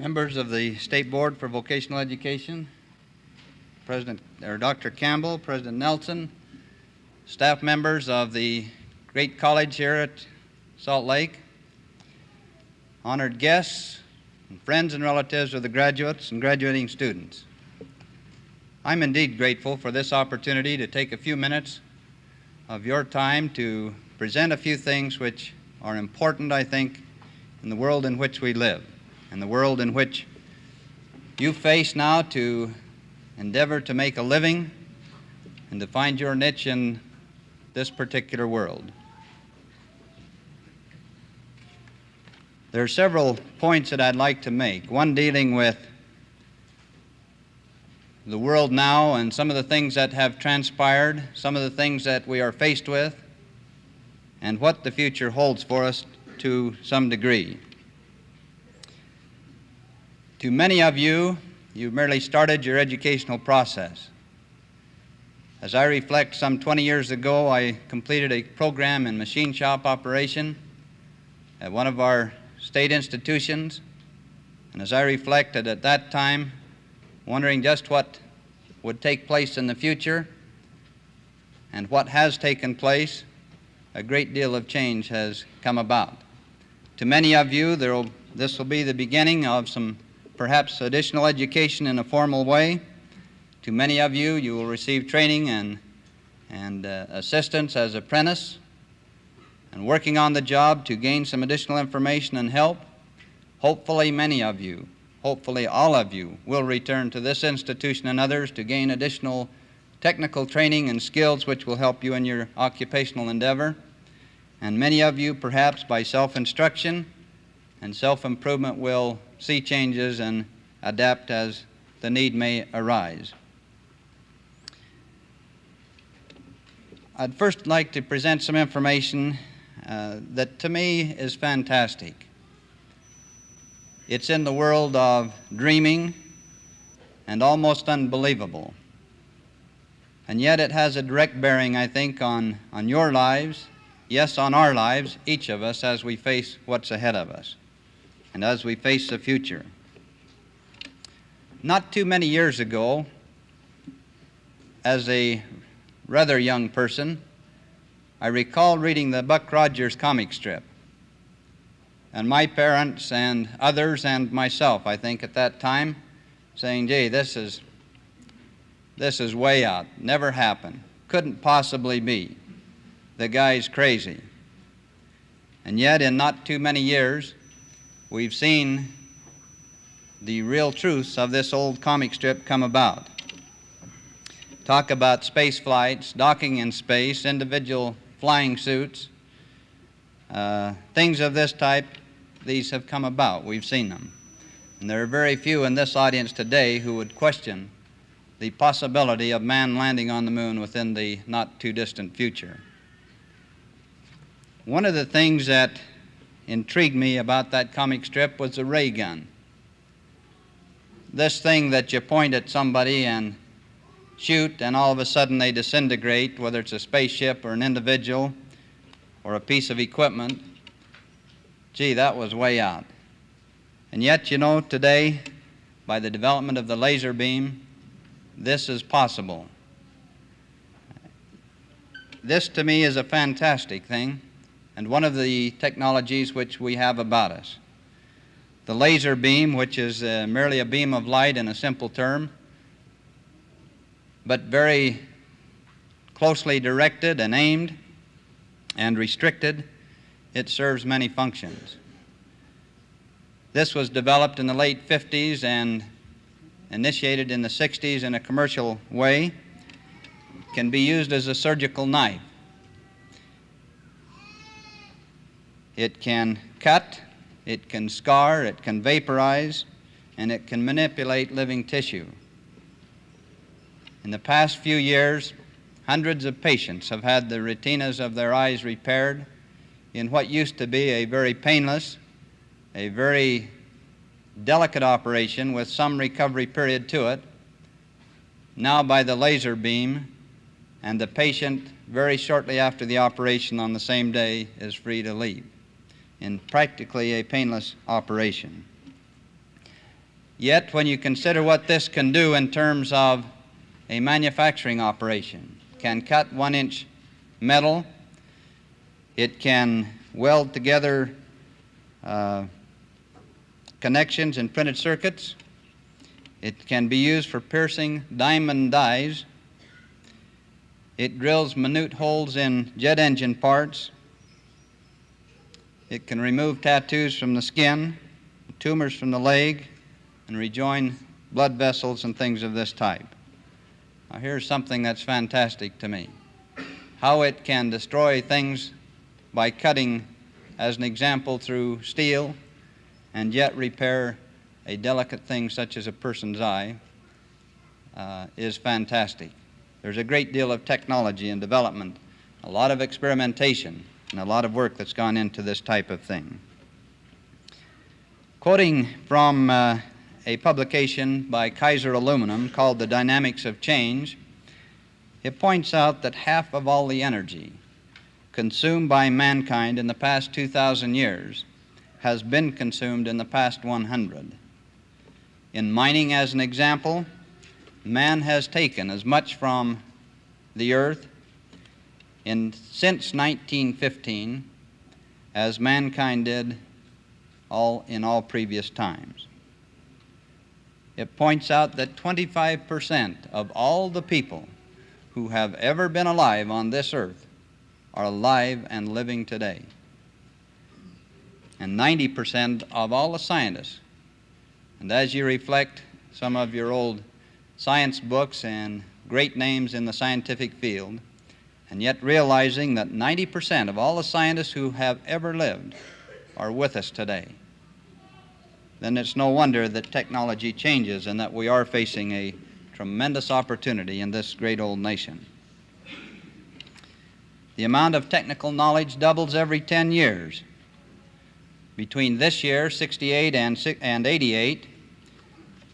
Members of the State Board for Vocational Education, President or Dr. Campbell, President Nelson, staff members of the great college here at Salt Lake, honored guests, and friends and relatives of the graduates and graduating students. I'm indeed grateful for this opportunity to take a few minutes of your time to present a few things which are important, I think, in the world in which we live and the world in which you face now to endeavor to make a living and to find your niche in this particular world. There are several points that I'd like to make. One dealing with the world now and some of the things that have transpired, some of the things that we are faced with, and what the future holds for us to some degree. To many of you, you've merely started your educational process. As I reflect, some 20 years ago, I completed a program in machine shop operation at one of our state institutions. And as I reflected at that time, wondering just what would take place in the future and what has taken place, a great deal of change has come about. To many of you, will, this will be the beginning of some perhaps additional education in a formal way. To many of you, you will receive training and, and uh, assistance as apprentice and working on the job to gain some additional information and help. Hopefully, many of you, hopefully, all of you, will return to this institution and others to gain additional technical training and skills which will help you in your occupational endeavor. And many of you, perhaps by self instruction and self improvement, will see changes and adapt as the need may arise. I'd first like to present some information uh, that to me is fantastic. It's in the world of dreaming and almost unbelievable. And yet it has a direct bearing, I think, on, on your lives, yes, on our lives, each of us, as we face what's ahead of us and as we face the future. Not too many years ago, as a rather young person, I recall reading the Buck Rogers comic strip. And my parents and others and myself, I think at that time, saying, gee, this is, this is way out. Never happened. Couldn't possibly be. The guy's crazy. And yet, in not too many years, we've seen the real truths of this old comic strip come about. Talk about space flights, docking in space, individual flying suits, uh, things of this type, these have come about. We've seen them. And there are very few in this audience today who would question the possibility of man landing on the moon within the not too distant future. One of the things that intrigued me about that comic strip was the ray gun. This thing that you point at somebody and shoot, and all of a sudden they disintegrate, whether it's a spaceship or an individual or a piece of equipment. Gee, that was way out. And yet, you know, today, by the development of the laser beam, this is possible. This to me is a fantastic thing and one of the technologies which we have about us. The laser beam, which is uh, merely a beam of light in a simple term, but very closely directed and aimed and restricted, it serves many functions. This was developed in the late 50s and initiated in the 60s in a commercial way. It can be used as a surgical knife. It can cut, it can scar, it can vaporize, and it can manipulate living tissue. In the past few years, hundreds of patients have had the retinas of their eyes repaired in what used to be a very painless, a very delicate operation with some recovery period to it, now by the laser beam, and the patient, very shortly after the operation on the same day, is free to leave in practically a painless operation. Yet, when you consider what this can do in terms of a manufacturing operation, can cut one inch metal, it can weld together uh, connections in printed circuits, it can be used for piercing diamond dies, it drills minute holes in jet engine parts, it can remove tattoos from the skin, tumors from the leg, and rejoin blood vessels and things of this type. Now, here's something that's fantastic to me how it can destroy things by cutting, as an example, through steel and yet repair a delicate thing such as a person's eye uh, is fantastic. There's a great deal of technology and development, a lot of experimentation, and a lot of work that's gone into this type of thing. Quoting from uh, a publication by Kaiser Aluminum called The Dynamics of Change, it points out that half of all the energy consumed by mankind in the past 2,000 years has been consumed in the past 100. In mining, as an example, man has taken as much from the earth in, since 1915 as mankind did all, in all previous times. It points out that 25% of all the people who have ever been alive on this earth are alive and living today. And 90% of all the scientists, and as you reflect some of your old science books and great names in the scientific field, and yet realizing that 90% of all the scientists who have ever lived are with us today, then it's no wonder that technology changes and that we are facing a tremendous opportunity in this great old nation. The amount of technical knowledge doubles every 10 years. Between this year, 68 and, and 88,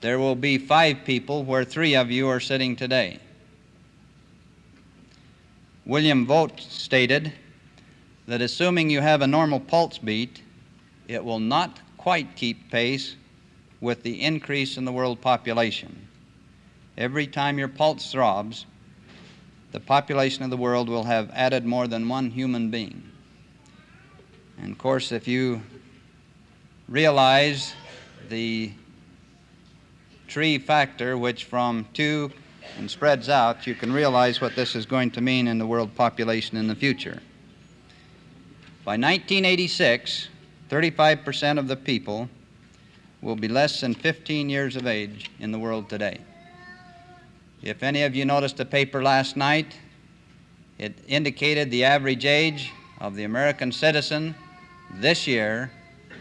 there will be five people where three of you are sitting today. William Vogt stated that assuming you have a normal pulse beat, it will not quite keep pace with the increase in the world population. Every time your pulse throbs, the population of the world will have added more than one human being. And of course, if you realize the tree factor, which from two and spreads out, you can realize what this is going to mean in the world population in the future. By 1986, 35% of the people will be less than 15 years of age in the world today. If any of you noticed the paper last night, it indicated the average age of the American citizen this year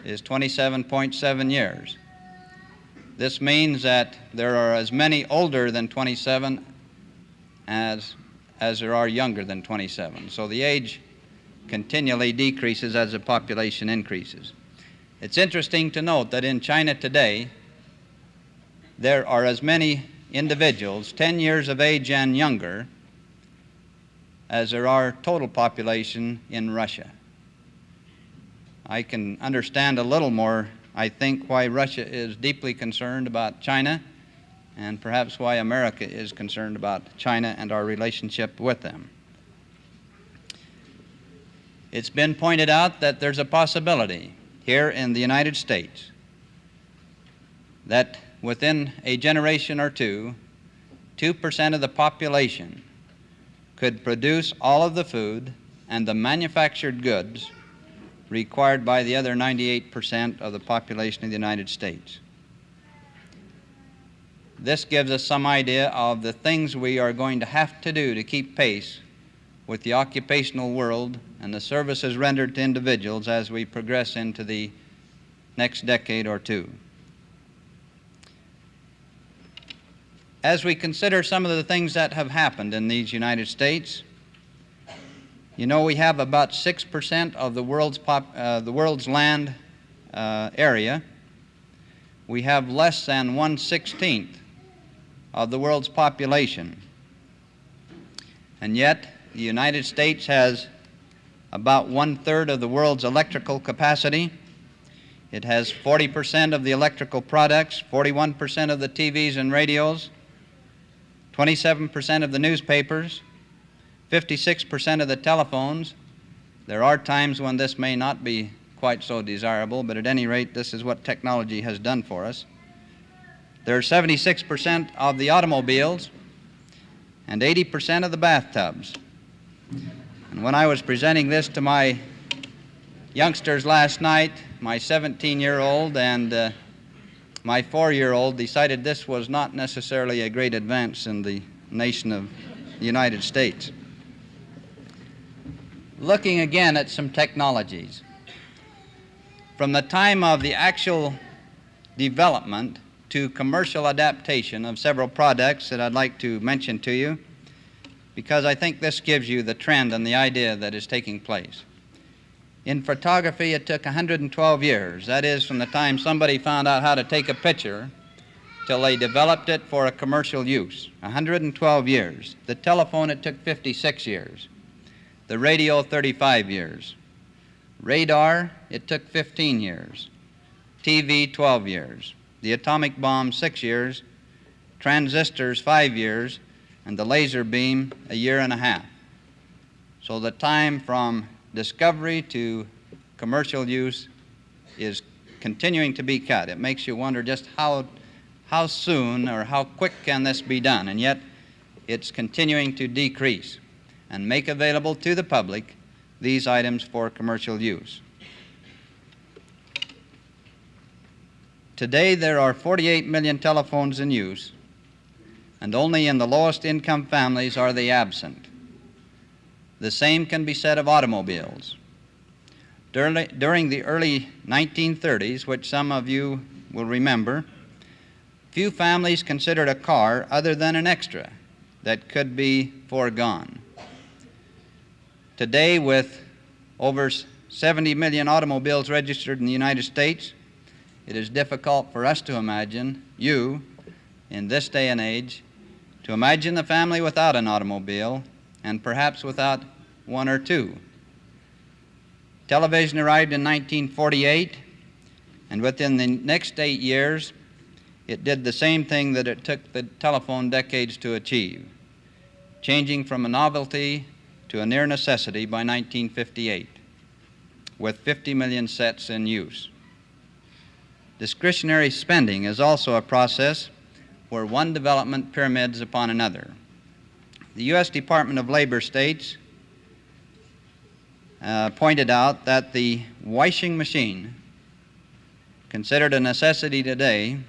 is 27.7 years. This means that there are as many older than 27 as, as there are younger than 27. So the age continually decreases as the population increases. It's interesting to note that in China today, there are as many individuals 10 years of age and younger as there are total population in Russia. I can understand a little more, I think, why Russia is deeply concerned about China and perhaps why America is concerned about China and our relationship with them. It's been pointed out that there's a possibility here in the United States that within a generation or two, 2% of the population could produce all of the food and the manufactured goods required by the other 98% of the population of the United States. This gives us some idea of the things we are going to have to do to keep pace with the occupational world and the services rendered to individuals as we progress into the next decade or two. as we consider some of the things that have happened in these United States, you know we have about 6% of the world's, pop, uh, the world's land uh, area. We have less than 1 16th of the world's population. And yet, the United States has about one third of the world's electrical capacity. It has 40% of the electrical products, 41% of the TVs and radios, 27% of the newspapers, 56% of the telephones. There are times when this may not be quite so desirable, but at any rate, this is what technology has done for us. There are 76% of the automobiles and 80% of the bathtubs. And when I was presenting this to my youngsters last night, my 17 year old and uh, my four year old decided this was not necessarily a great advance in the nation of the United States. Looking again at some technologies. From the time of the actual development to commercial adaptation of several products that I'd like to mention to you because I think this gives you the trend and the idea that is taking place. In photography, it took 112 years. That is, from the time somebody found out how to take a picture till they developed it for a commercial use. 112 years. The telephone, it took 56 years. The radio, 35 years. Radar, it took 15 years. TV, 12 years. The atomic bomb, six years. Transistors, five years. And the laser beam, a year and a half. So the time from discovery to commercial use is continuing to be cut. It makes you wonder just how, how soon or how quick can this be done, and yet it's continuing to decrease and make available to the public these items for commercial use. Today there are 48 million telephones in use, and only in the lowest income families are they absent. The same can be said of automobiles. During the early 1930s, which some of you will remember, few families considered a car other than an extra that could be foregone. Today, with over 70 million automobiles registered in the United States, it is difficult for us to imagine, you, in this day and age, to imagine the family without an automobile and perhaps without one or two. Television arrived in 1948, and within the next eight years, it did the same thing that it took the telephone decades to achieve, changing from a novelty to a near necessity by 1958, with 50 million sets in use. Discretionary spending is also a process where one development pyramids upon another. The U.S. Department of Labor states uh, pointed out that the washing machine, considered a necessity today,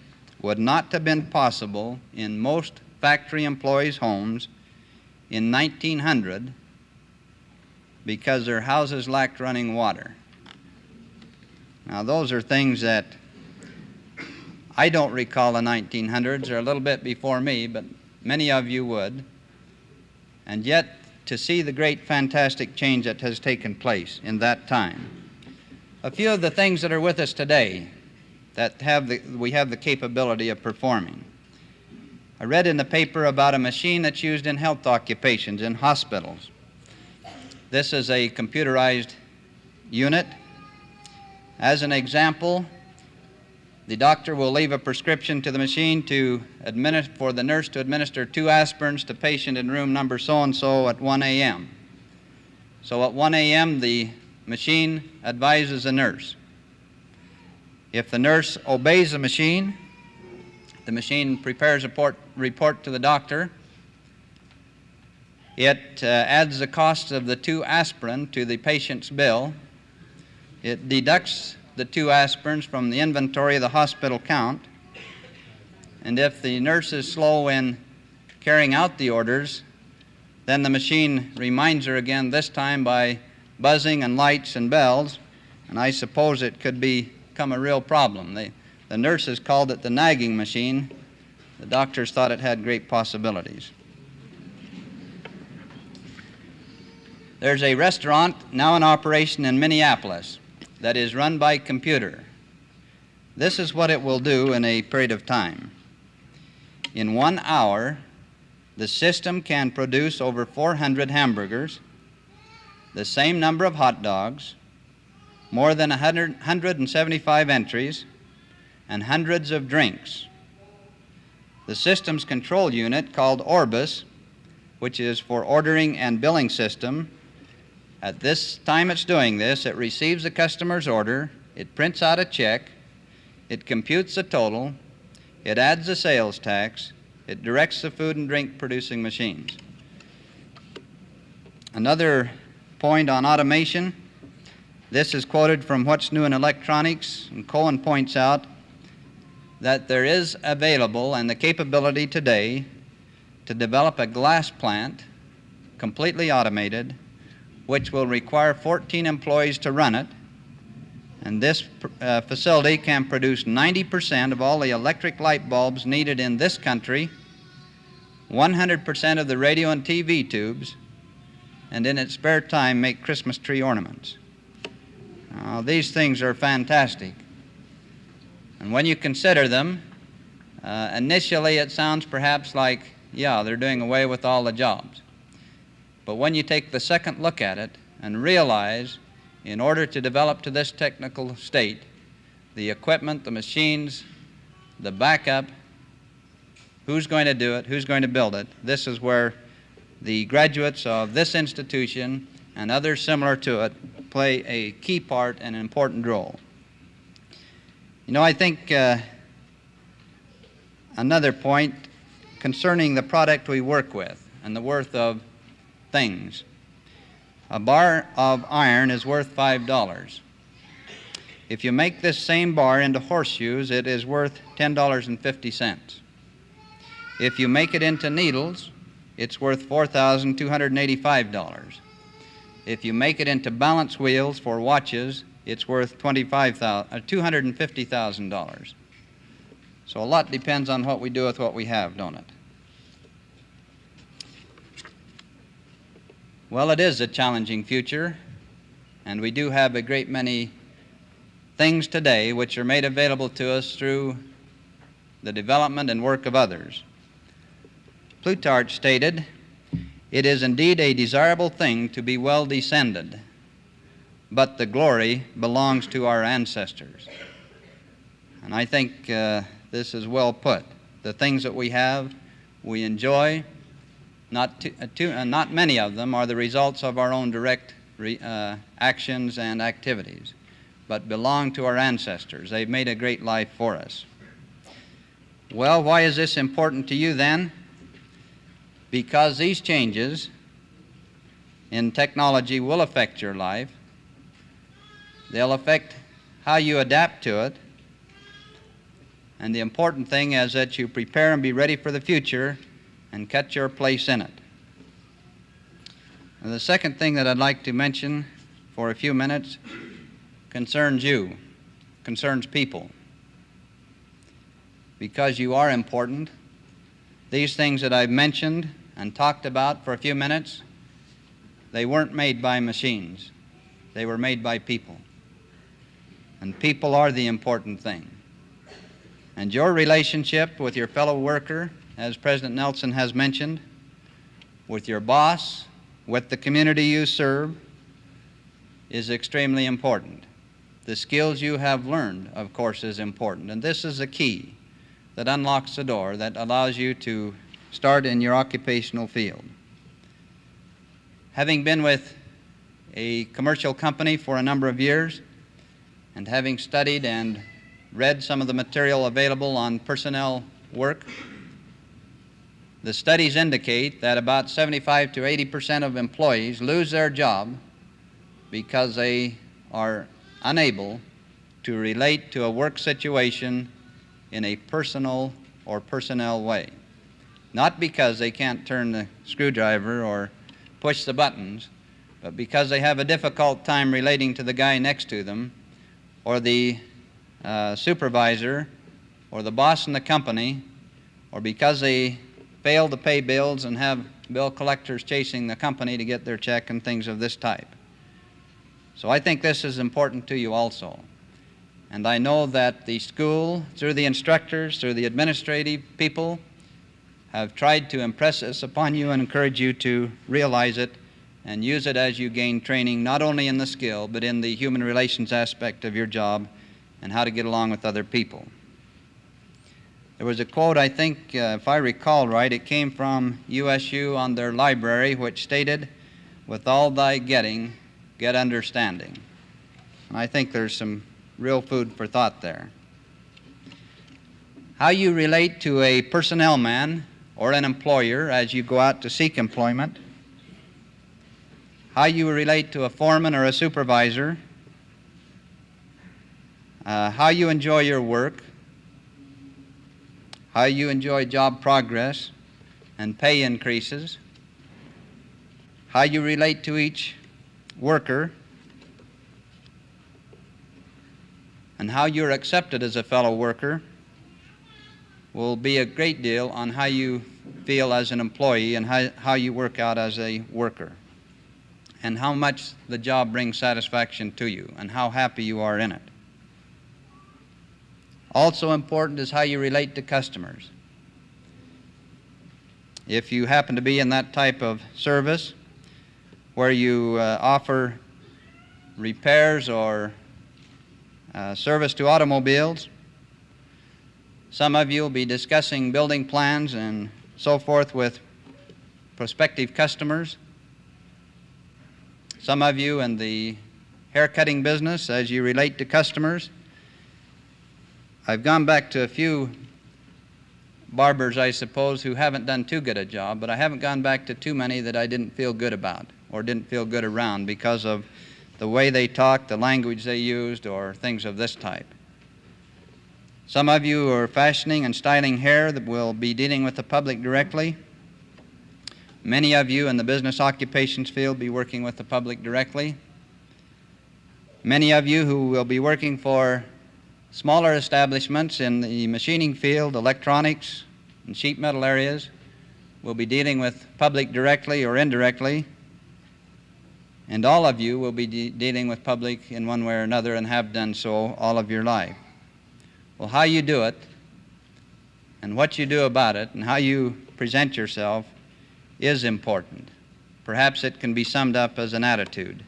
would not have been possible in most factory employees' homes in 1900 because their houses lacked running water. Now, those are things that I don't recall the 1900s, or a little bit before me, but many of you would. And yet, to see the great fantastic change that has taken place in that time. A few of the things that are with us today that have the, we have the capability of performing. I read in the paper about a machine that's used in health occupations in hospitals. This is a computerized unit. As an example, the doctor will leave a prescription to the machine to for the nurse to administer two aspirins to patient in room number so-and-so at 1 a.m. So at 1 a.m., the machine advises the nurse. If the nurse obeys the machine, the machine prepares a report, report to the doctor. It uh, adds the cost of the two aspirin to the patient's bill. It deducts the two aspirins from the inventory of the hospital count. And if the nurse is slow in carrying out the orders, then the machine reminds her again, this time by buzzing and lights and bells, and I suppose it could become a real problem. The nurses called it the nagging machine. The doctors thought it had great possibilities. There's a restaurant now in operation in Minneapolis that is run by computer. This is what it will do in a period of time. In one hour, the system can produce over 400 hamburgers, the same number of hot dogs, more than 100, 175 entries, and hundreds of drinks. The systems control unit called Orbis, which is for ordering and billing system, at this time it's doing this, it receives the customer's order, it prints out a check, it computes the total, it adds the sales tax, it directs the food and drink producing machines. Another point on automation. This is quoted from What's New in Electronics, and Cohen points out that there is available and the capability today to develop a glass plant completely automated which will require 14 employees to run it. And this uh, facility can produce 90% of all the electric light bulbs needed in this country, 100% of the radio and TV tubes, and in its spare time make Christmas tree ornaments. Now, these things are fantastic. And when you consider them, uh, initially it sounds perhaps like, yeah, they're doing away with all the jobs. But when you take the second look at it and realize, in order to develop to this technical state, the equipment, the machines, the backup, who's going to do it, who's going to build it, this is where the graduates of this institution and others similar to it play a key part and an important role. You know, I think uh, another point concerning the product we work with and the worth of things. A bar of iron is worth $5. If you make this same bar into horseshoes, it is worth $10.50. If you make it into needles, it's worth $4,285. If you make it into balance wheels for watches, it's worth $250,000. Uh, so a lot depends on what we do with what we have, don't it? Well, it is a challenging future, and we do have a great many things today which are made available to us through the development and work of others. Plutarch stated, It is indeed a desirable thing to be well descended, but the glory belongs to our ancestors. And I think uh, this is well put. The things that we have, we enjoy, not, uh, uh, not many of them are the results of our own direct re, uh, actions and activities, but belong to our ancestors. They've made a great life for us. Well, why is this important to you then? Because these changes in technology will affect your life. They'll affect how you adapt to it. And the important thing is that you prepare and be ready for the future and cut your place in it. And the second thing that I'd like to mention for a few minutes concerns you, concerns people. Because you are important, these things that I've mentioned and talked about for a few minutes, they weren't made by machines. They were made by people. And people are the important thing. And your relationship with your fellow worker as President Nelson has mentioned, with your boss, with the community you serve, is extremely important. The skills you have learned, of course, is important. And this is a key that unlocks the door that allows you to start in your occupational field. Having been with a commercial company for a number of years and having studied and read some of the material available on personnel work, the studies indicate that about 75 to 80 percent of employees lose their job because they are unable to relate to a work situation in a personal or personnel way. Not because they can't turn the screwdriver or push the buttons, but because they have a difficult time relating to the guy next to them or the uh, supervisor or the boss in the company or because they fail to pay bills and have bill collectors chasing the company to get their check and things of this type. So I think this is important to you also. And I know that the school, through the instructors, through the administrative people, have tried to impress this upon you and encourage you to realize it and use it as you gain training not only in the skill but in the human relations aspect of your job and how to get along with other people. There was a quote, I think, uh, if I recall right, it came from USU on their library, which stated, With all thy getting, get understanding. And I think there's some real food for thought there. How you relate to a personnel man or an employer as you go out to seek employment, how you relate to a foreman or a supervisor, uh, how you enjoy your work, how you enjoy job progress and pay increases, how you relate to each worker, and how you're accepted as a fellow worker will be a great deal on how you feel as an employee and how, how you work out as a worker. And how much the job brings satisfaction to you and how happy you are in it. Also important is how you relate to customers. If you happen to be in that type of service where you uh, offer repairs or uh, service to automobiles, some of you will be discussing building plans and so forth with prospective customers. Some of you in the haircutting business as you relate to customers I've gone back to a few barbers, I suppose, who haven't done too good a job, but I haven't gone back to too many that I didn't feel good about or didn't feel good around because of the way they talked, the language they used, or things of this type. Some of you who are fashioning and styling hair that will be dealing with the public directly. Many of you in the business occupations field be working with the public directly. Many of you who will be working for Smaller establishments in the machining field, electronics, and sheet metal areas will be dealing with public directly or indirectly, and all of you will be de dealing with public in one way or another and have done so all of your life. Well, how you do it, and what you do about it, and how you present yourself is important. Perhaps it can be summed up as an attitude.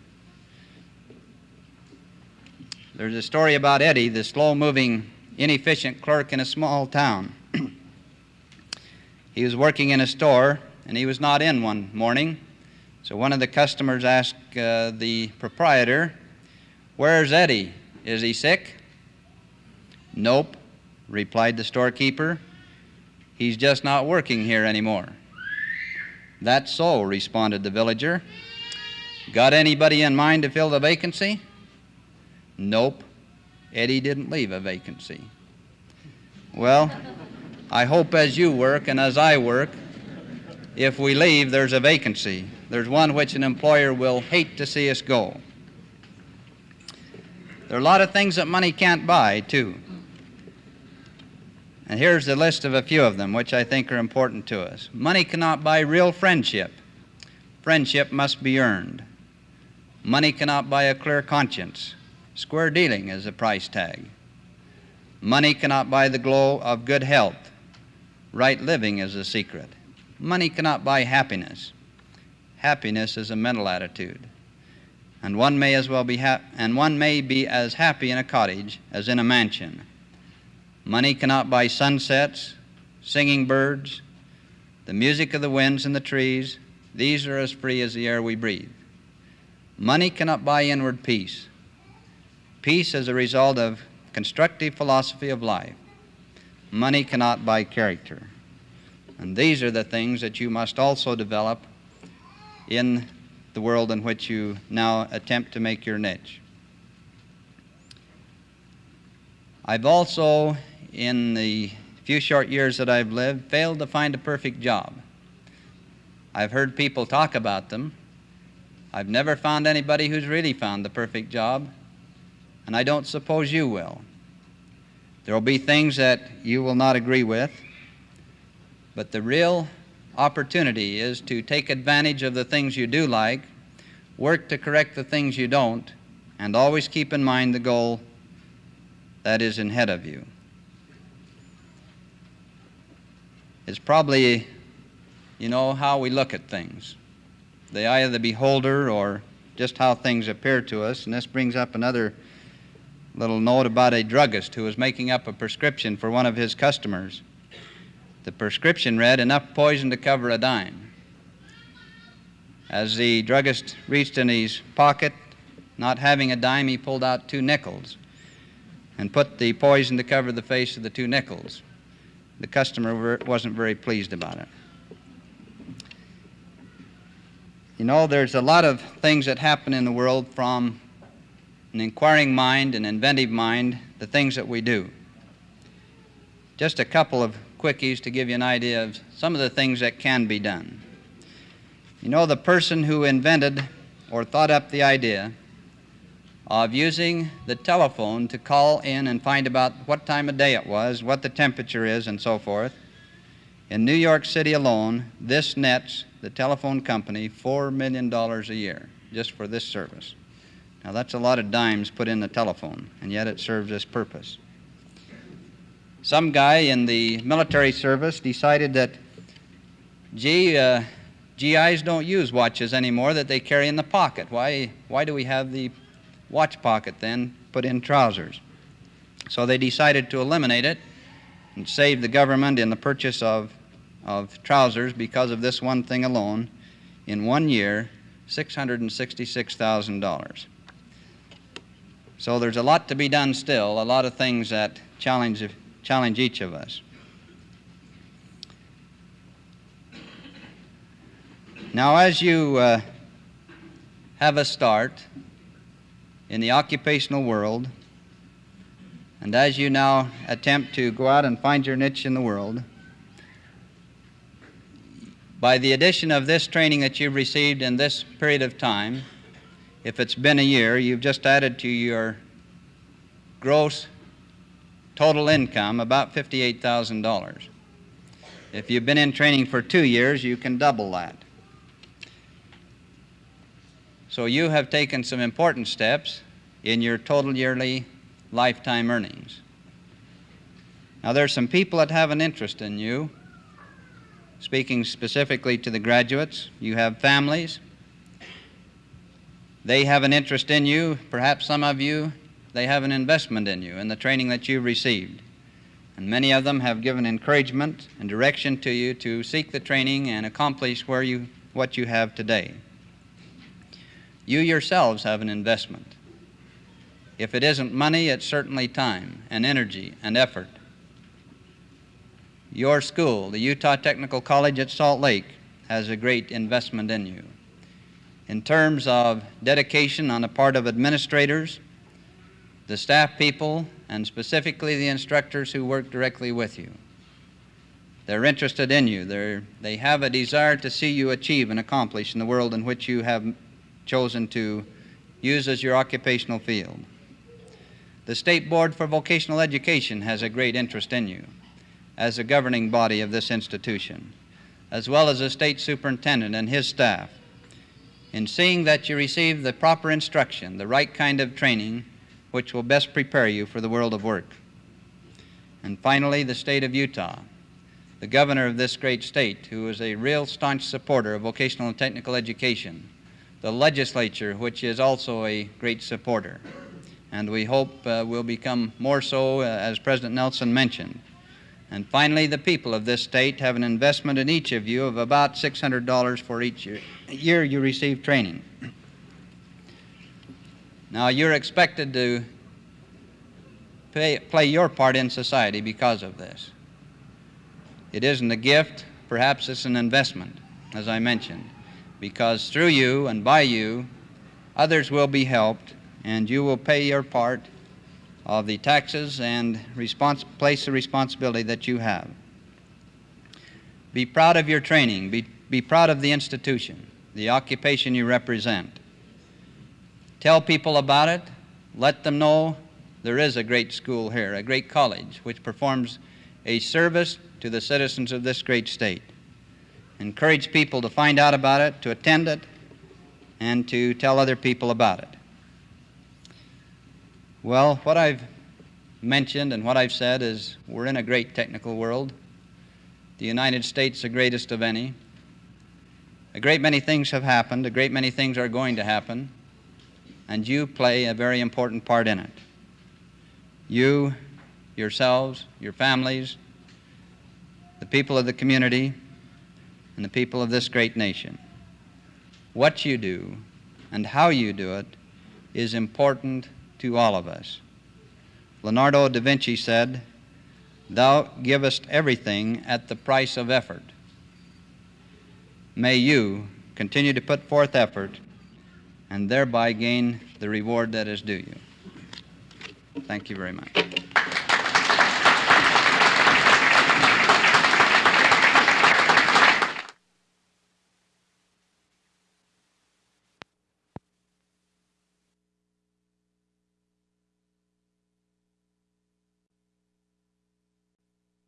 There's a story about Eddie, the slow moving, inefficient clerk in a small town. he was working in a store and he was not in one morning. So one of the customers asked uh, the proprietor, Where's Eddie? Is he sick? Nope, replied the storekeeper. He's just not working here anymore. That's so, responded the villager. Got anybody in mind to fill the vacancy? Nope, Eddie didn't leave a vacancy. Well, I hope as you work and as I work, if we leave, there's a vacancy. There's one which an employer will hate to see us go. There are a lot of things that money can't buy, too. And here's the list of a few of them, which I think are important to us. Money cannot buy real friendship. Friendship must be earned. Money cannot buy a clear conscience. Square dealing is a price tag. Money cannot buy the glow of good health. Right living is a secret. Money cannot buy happiness. Happiness is a mental attitude. And one may as well be ha- and one may be as happy in a cottage as in a mansion. Money cannot buy sunsets, singing birds, the music of the winds and the trees. These are as free as the air we breathe. Money cannot buy inward peace. Peace is a result of constructive philosophy of life. Money cannot buy character. And these are the things that you must also develop in the world in which you now attempt to make your niche. I've also, in the few short years that I've lived, failed to find a perfect job. I've heard people talk about them. I've never found anybody who's really found the perfect job and I don't suppose you will. There will be things that you will not agree with, but the real opportunity is to take advantage of the things you do like, work to correct the things you don't, and always keep in mind the goal that is ahead of you. It's probably, you know, how we look at things. the eye of the beholder or just how things appear to us. And this brings up another little note about a druggist who was making up a prescription for one of his customers. The prescription read, enough poison to cover a dime. As the druggist reached in his pocket, not having a dime, he pulled out two nickels and put the poison to cover the face of the two nickels. The customer wasn't very pleased about it. You know, there's a lot of things that happen in the world from an inquiring mind, an inventive mind, the things that we do. Just a couple of quickies to give you an idea of some of the things that can be done. You know, the person who invented or thought up the idea of using the telephone to call in and find about what time of day it was, what the temperature is, and so forth. In New York City alone, this nets the telephone company $4 million a year just for this service. Now, that's a lot of dimes put in the telephone, and yet it serves this purpose. Some guy in the military service decided that, gee, uh, GIs don't use watches anymore that they carry in the pocket. Why, why do we have the watch pocket then put in trousers. So they decided to eliminate it and save the government in the purchase of, of trousers because of this one thing alone. In one year, $666,000. So there's a lot to be done still, a lot of things that challenge, challenge each of us. Now, as you uh, have a start, in the occupational world, and as you now attempt to go out and find your niche in the world, by the addition of this training that you've received in this period of time, if it's been a year, you've just added to your gross total income about $58,000. If you've been in training for two years, you can double that. So you have taken some important steps in your total yearly lifetime earnings. Now, there are some people that have an interest in you. Speaking specifically to the graduates, you have families. They have an interest in you. Perhaps some of you, they have an investment in you, in the training that you've received. And many of them have given encouragement and direction to you to seek the training and accomplish where you, what you have today. You yourselves have an investment. If it isn't money, it's certainly time and energy and effort. Your school, the Utah Technical College at Salt Lake, has a great investment in you. In terms of dedication on the part of administrators, the staff people, and specifically the instructors who work directly with you. They're interested in you. They're, they have a desire to see you achieve and accomplish in the world in which you have chosen to use as your occupational field. The State Board for Vocational Education has a great interest in you as a governing body of this institution, as well as the state superintendent and his staff, in seeing that you receive the proper instruction, the right kind of training, which will best prepare you for the world of work. And finally, the state of Utah, the governor of this great state, who is a real staunch supporter of vocational and technical education, the legislature, which is also a great supporter. And we hope uh, will become more so, uh, as President Nelson mentioned. And finally, the people of this state have an investment in each of you of about $600 for each year, you receive training. Now, you're expected to pay, play your part in society because of this. It isn't a gift, perhaps it's an investment, as I mentioned because through you and by you, others will be helped, and you will pay your part of the taxes and place the responsibility that you have. Be proud of your training. Be, be proud of the institution, the occupation you represent. Tell people about it. Let them know there is a great school here, a great college, which performs a service to the citizens of this great state encourage people to find out about it, to attend it, and to tell other people about it. Well, what I've mentioned and what I've said is we're in a great technical world. The United States, the greatest of any. A great many things have happened, a great many things are going to happen, and you play a very important part in it. You, yourselves, your families, the people of the community, and the people of this great nation. What you do and how you do it is important to all of us. Leonardo da Vinci said, Thou givest everything at the price of effort. May you continue to put forth effort and thereby gain the reward that is due you. Thank you very much.